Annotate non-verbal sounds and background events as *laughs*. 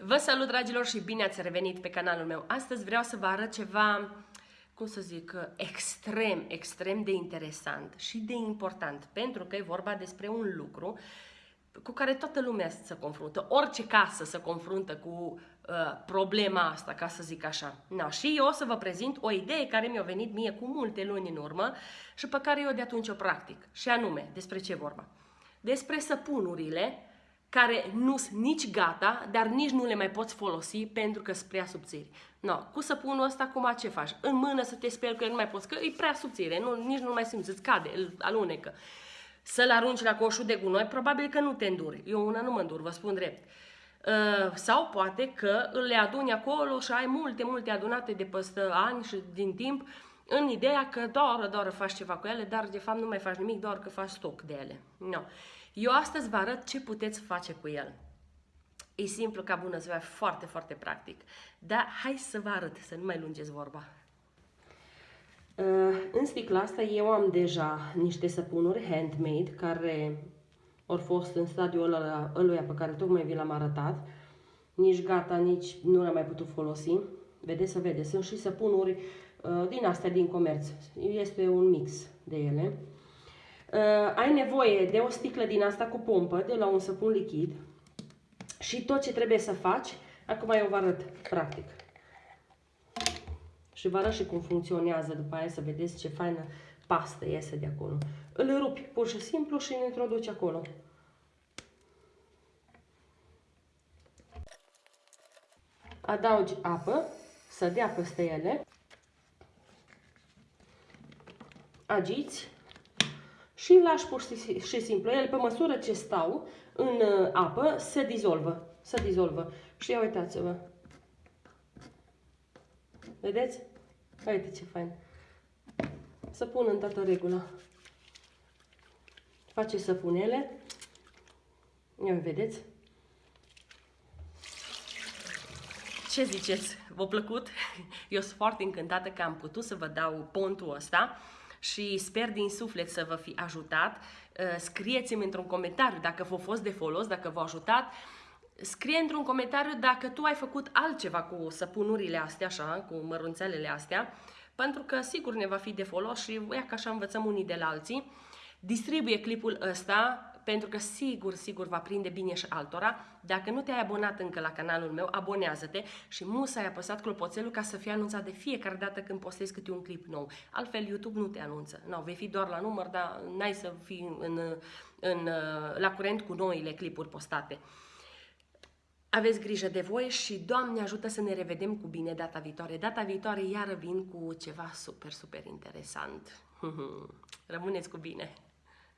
Vă salut, dragilor, și bine ați revenit pe canalul meu. Astăzi vreau să vă arăt ceva, cum să zic, extrem, extrem de interesant și de important, pentru că e vorba despre un lucru cu care toată lumea se confruntă, orice casă se confruntă cu uh, problema asta, ca să zic așa. No, și eu o să vă prezint o idee care mi-a venit mie cu multe luni în urmă și pe care eu de atunci o practic. Și anume, despre ce vorba? Despre săpunurile care nu sunt nici gata, dar nici nu le mai poți folosi pentru că sunt prea subțiri. No, cu săpunul ăsta, acum ce faci? În mână să te speli că nu mai poți, că e prea subțire, nu, nici nu mai simți, îți cade, îl alunecă. Să-l arunci la coșul de gunoi, probabil că nu te înduri. Eu una nu mă îndur, vă spun drept. Uh, sau poate că le aduni acolo și ai multe, multe adunate de peste ani și din timp, în ideea că doar, doar faci ceva cu ele, dar de fapt nu mai faci nimic, doar că faci stoc de ele. No. Eu astăzi vă arăt ce puteți face cu el. E simplu ca bună ziua, foarte, foarte practic. Dar hai să vă arăt, să nu mai lungeți vorba. Uh, în sticla asta eu am deja niște săpunuri handmade care au fost în stadiul ăla, ăluia pe care tocmai vi l-am arătat. Nici gata, nici nu le-am mai putut folosi. Vedeți să vedeți, sunt și săpunuri uh, din astea din comerț. Este un mix de ele. Uh, ai nevoie de o sticlă din asta cu pompă, de la un săpun lichid. Și tot ce trebuie să faci, acum eu vă arăt practic. Și vă arăt și cum funcționează după aia să vedeți ce faină pastă iese de acolo. Îl rupi pur și simplu și îl introduci acolo. Adaugi apă, să dea peste ele. Agiți și îl lași pur și simplu. El, pe măsură ce stau în uh, apă, se dizolvă. Se dizolvă. Și ia uitați-vă. Vedeți? Uite ce fain. Să pun în toată regula. Face săpunele. Ia vedeți? Ce ziceți? V-a plăcut? *laughs* Eu sunt foarte încântată că am putut să vă dau pontul ăsta și sper din suflet să vă fi ajutat. Uh, scrieți-mi într-un comentariu dacă v-a fost de folos, dacă v-a ajutat. Scrie într-un comentariu dacă tu ai făcut altceva cu săpunurile astea, așa, cu mărunțelele astea, pentru că sigur ne va fi de folos și ia că așa învățăm unii de la alții. Distribuie clipul ăsta pentru că sigur, sigur va prinde bine și altora. Dacă nu te-ai abonat încă la canalul meu, abonează-te și musa ai apăsat clopoțelul ca să fie anunțat de fiecare dată când postez câte un clip nou. Altfel YouTube nu te anunță. Nu, vei fi doar la număr, dar n-ai să fii în, în, la curent cu noile clipuri postate. Aveți grijă de voi și Doamne ajută să ne revedem cu bine data viitoare. Data viitoare iară vin cu ceva super, super interesant. *laughs* Rămâneți cu bine!